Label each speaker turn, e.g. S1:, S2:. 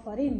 S1: موفرين